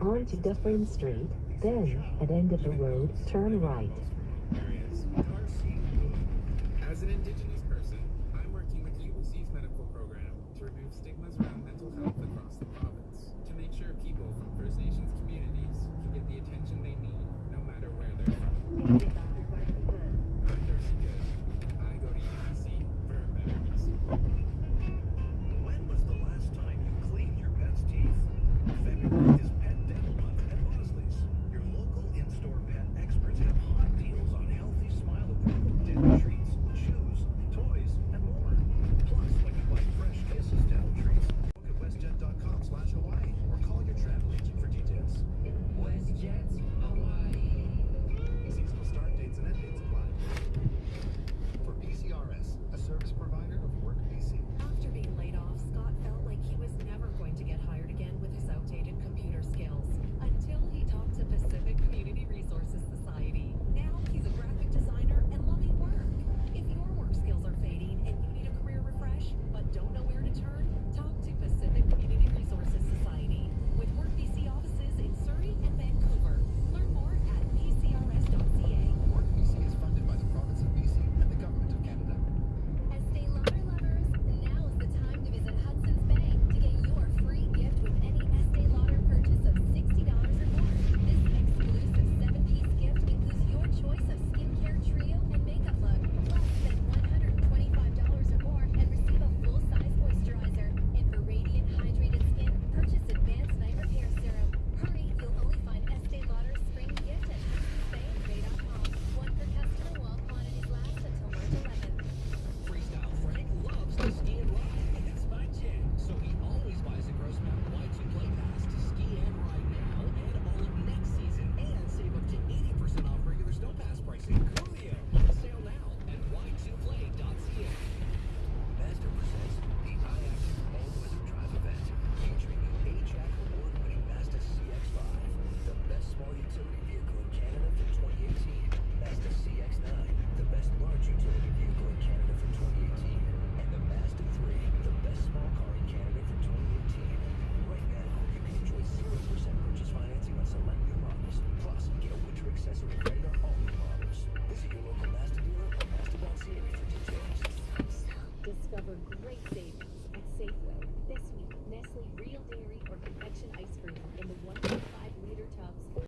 onto Dufferin Street, then, at end of the road, turn right.